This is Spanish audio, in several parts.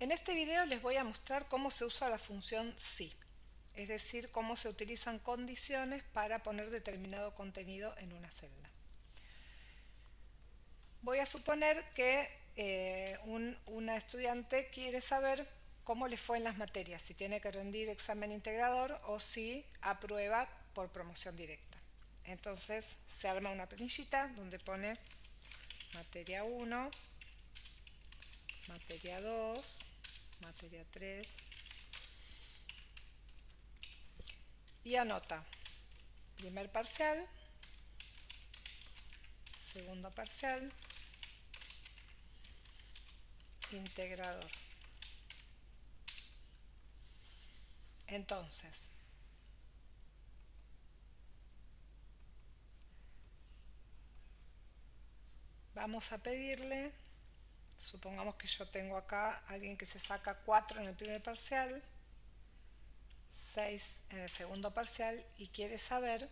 En este video les voy a mostrar cómo se usa la función si, es decir, cómo se utilizan condiciones para poner determinado contenido en una celda. Voy a suponer que eh, una estudiante quiere saber cómo le fue en las materias, si tiene que rendir examen integrador o si aprueba por promoción directa. Entonces se arma una planillita donde pone materia 1, materia 2, materia 3 y anota. Primer parcial, segundo parcial, integrador. Entonces, vamos a pedirle supongamos que yo tengo acá alguien que se saca 4 en el primer parcial 6 en el segundo parcial y quiere saber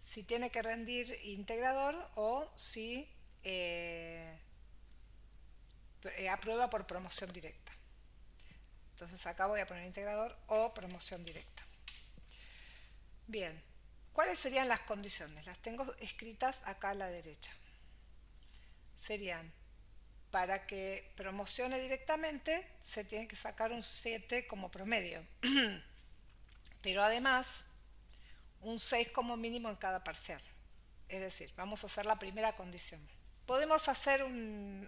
si tiene que rendir integrador o si eh, eh, aprueba por promoción directa. Entonces acá voy a poner integrador o promoción directa. Bien ¿cuáles serían las condiciones? las tengo escritas acá a la derecha. Serían para que promocione directamente se tiene que sacar un 7 como promedio. Pero además, un 6 como mínimo en cada parcial. Es decir, vamos a hacer la primera condición. Podemos hacer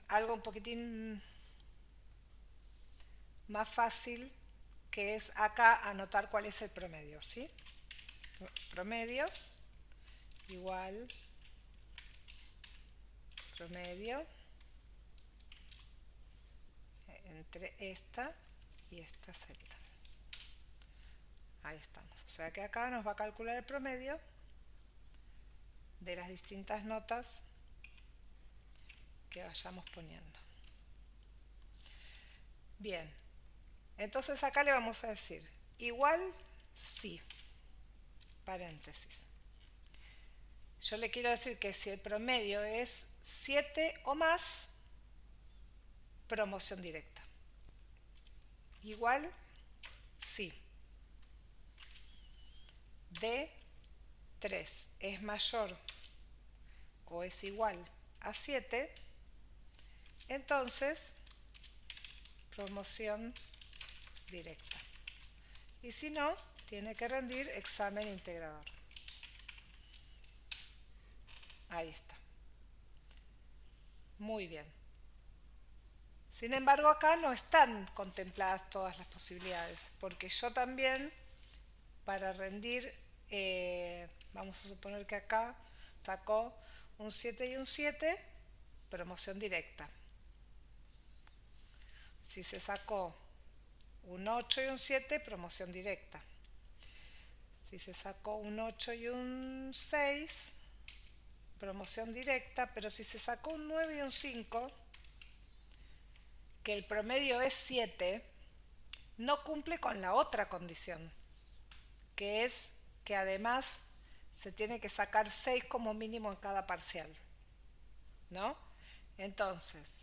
algo un poquitín más fácil, que es acá anotar cuál es el promedio. ¿sí? Promedio igual promedio entre esta y esta celda. Ahí estamos. O sea que acá nos va a calcular el promedio de las distintas notas que vayamos poniendo. Bien, entonces acá le vamos a decir igual sí, paréntesis. Yo le quiero decir que si el promedio es 7 o más, promoción directa. Igual, sí. D 3 es mayor o es igual a 7, entonces promoción directa. Y si no, tiene que rendir examen integrador. Ahí está. Muy bien. Sin embargo, acá no están contempladas todas las posibilidades, porque yo también, para rendir, eh, vamos a suponer que acá sacó un 7 y un 7, promoción directa. Si se sacó un 8 y un 7, promoción directa. Si se sacó un 8 y un 6, promoción directa, pero si se sacó un 9 y un 5, que el promedio es 7, no cumple con la otra condición, que es que además se tiene que sacar 6 como mínimo en cada parcial. ¿No? Entonces,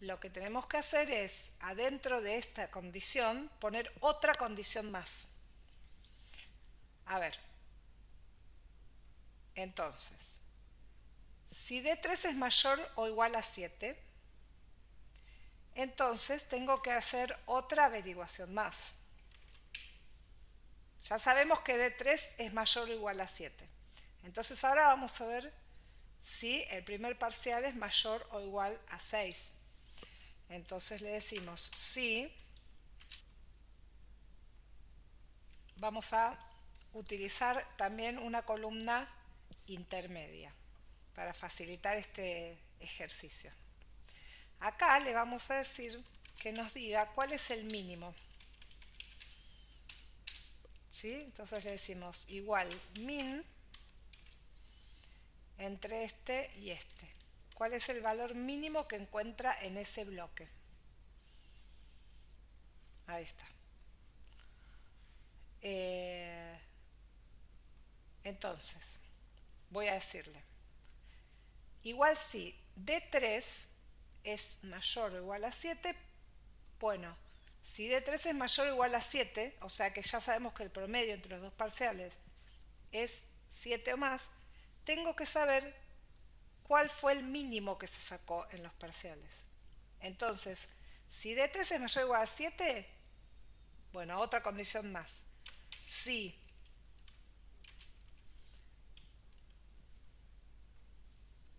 lo que tenemos que hacer es, adentro de esta condición, poner otra condición más. A ver, entonces, si D3 es mayor o igual a 7, entonces tengo que hacer otra averiguación más. Ya sabemos que D3 es mayor o igual a 7. Entonces ahora vamos a ver si el primer parcial es mayor o igual a 6. Entonces le decimos si vamos a utilizar también una columna intermedia para facilitar este ejercicio. Acá le vamos a decir que nos diga cuál es el mínimo. ¿Sí? Entonces le decimos igual min entre este y este. ¿Cuál es el valor mínimo que encuentra en ese bloque? Ahí está. Eh, entonces, voy a decirle, igual si D3 es mayor o igual a 7, Bueno, si D3 es mayor o igual a 7, o sea que ya sabemos que el promedio entre los dos parciales es 7 o más, tengo que saber cuál fue el mínimo que se sacó en los parciales. Entonces, si D3 es mayor o igual a 7, bueno, otra condición más. Si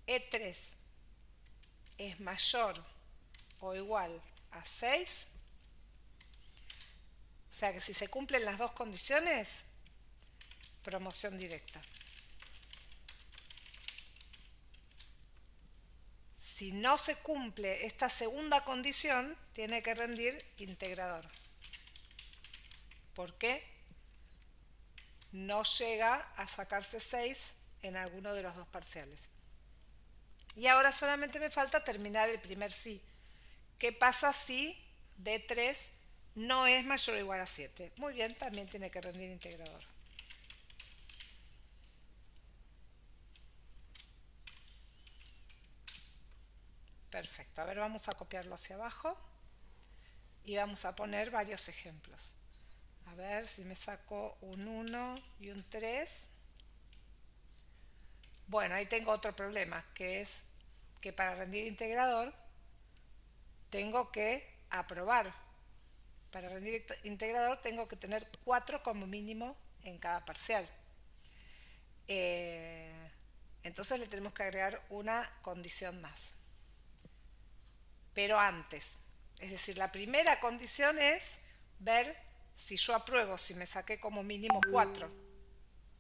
E3 es mayor o igual a 6, o sea que si se cumplen las dos condiciones, promoción directa. Si no se cumple esta segunda condición, tiene que rendir integrador. ¿Por qué? No llega a sacarse 6 en alguno de los dos parciales. Y ahora solamente me falta terminar el primer sí. ¿Qué pasa si D3 no es mayor o igual a 7? Muy bien, también tiene que rendir integrador. Perfecto, a ver, vamos a copiarlo hacia abajo y vamos a poner varios ejemplos. A ver si me saco un 1 y un 3. Bueno, ahí tengo otro problema, que es que para rendir integrador tengo que aprobar. Para rendir integrador tengo que tener 4 como mínimo en cada parcial. Eh, entonces le tenemos que agregar una condición más pero antes. Es decir, la primera condición es ver si yo apruebo, si me saqué como mínimo 4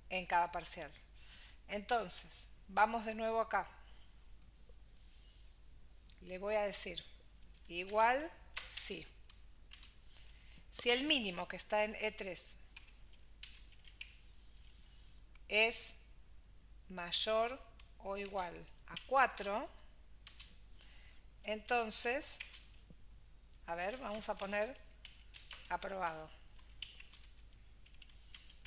en cada parcial. Entonces, vamos de nuevo acá. Le voy a decir, igual, sí. Si el mínimo que está en E3 es mayor o igual a 4, entonces, a ver, vamos a poner aprobado.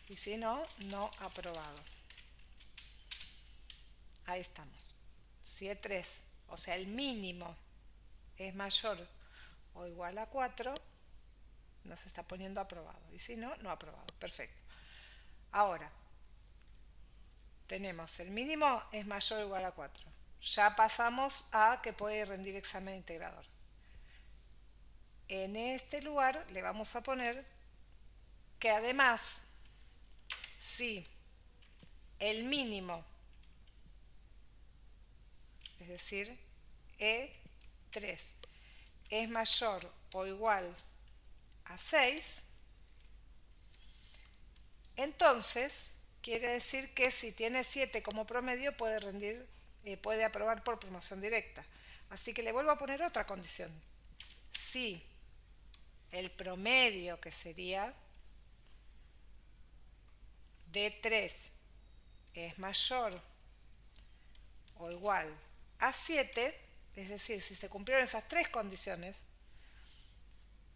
Y si no, no aprobado. Ahí estamos. Si E3, o sea, el mínimo es mayor o igual a 4, nos está poniendo aprobado. Y si no, no aprobado. Perfecto. Ahora, tenemos el mínimo es mayor o igual a 4 ya pasamos a que puede rendir examen integrador. En este lugar le vamos a poner que además, si el mínimo, es decir, E3, es mayor o igual a 6, entonces quiere decir que si tiene 7 como promedio puede rendir eh, puede aprobar por promoción directa. Así que le vuelvo a poner otra condición. Si el promedio, que sería D3, es mayor o igual a 7, es decir, si se cumplieron esas tres condiciones,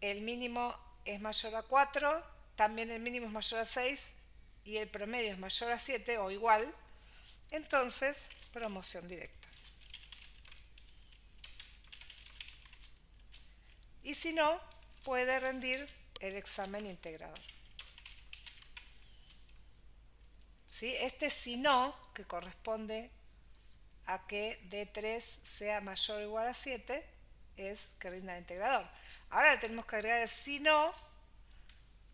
el mínimo es mayor a 4, también el mínimo es mayor a 6 y el promedio es mayor a 7 o igual, entonces promoción directa. Y si no, puede rendir el examen integrador. ¿Sí? Este si no, que corresponde a que D3 sea mayor o igual a 7, es que rinda el integrador. Ahora le tenemos que agregar el si no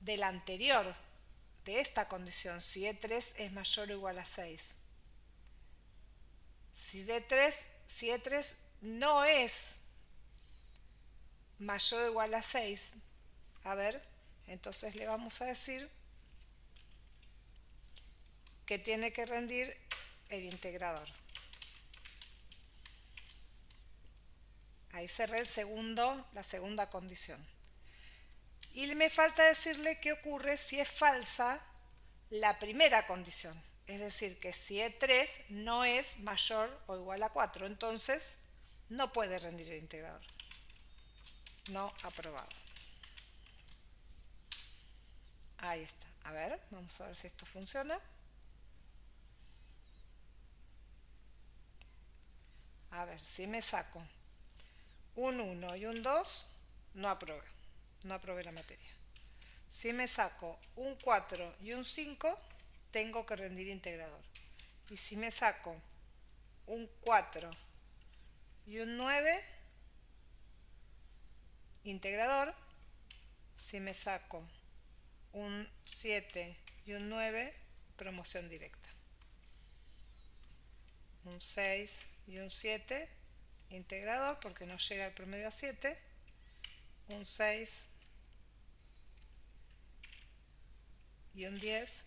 del anterior, de esta condición, si E3 es mayor o igual a 6. Si D3, si E3 no es mayor o igual a 6, a ver, entonces le vamos a decir que tiene que rendir el integrador. Ahí cerré el segundo, la segunda condición. Y me falta decirle qué ocurre si es falsa la primera condición. Es decir, que si E3 no es mayor o igual a 4, entonces no puede rendir el integrador. No aprobado. Ahí está. A ver, vamos a ver si esto funciona. A ver, si me saco un 1 y un 2, no aprobé, no aprobé la materia. Si me saco un 4 y un 5, tengo que rendir integrador. Y si me saco un 4 y un 9, integrador. Si me saco un 7 y un 9, promoción directa. Un 6 y un 7, integrador porque no llega el promedio a 7. Un 6 y un 10.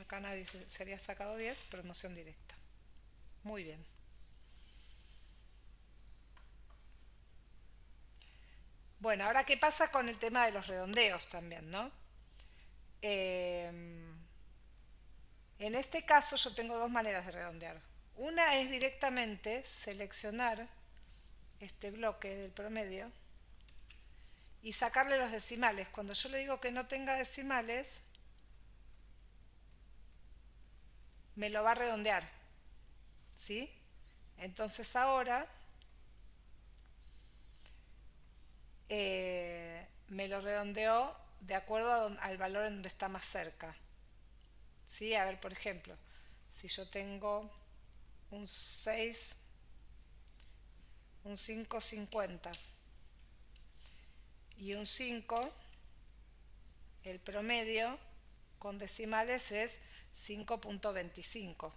Acá nadie se había sacado 10, promoción directa. Muy bien. Bueno, ahora qué pasa con el tema de los redondeos también, ¿no? Em, en este caso yo tengo dos maneras de redondear. Una es directamente seleccionar este bloque del promedio y sacarle los decimales. Cuando yo le digo que no tenga decimales, me lo va a redondear. ¿Sí? Entonces ahora eh, me lo redondeó de acuerdo al valor en donde está más cerca. ¿Sí? A ver, por ejemplo, si yo tengo un 6, un 5,50 y un 5, el promedio con decimales es 5.25.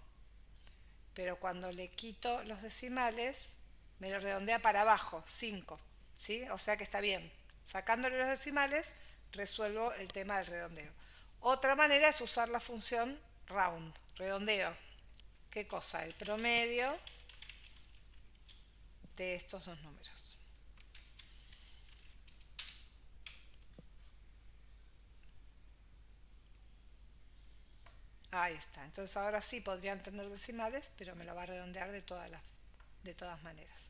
Pero cuando le quito los decimales, me lo redondea para abajo, 5. ¿sí? O sea que está bien. Sacándole los decimales, resuelvo el tema del redondeo. Otra manera es usar la función round, redondeo. ¿Qué cosa? El promedio de estos dos números. Ahí está. Entonces ahora sí podrían tener decimales, pero me lo va a redondear de todas, las, de todas maneras.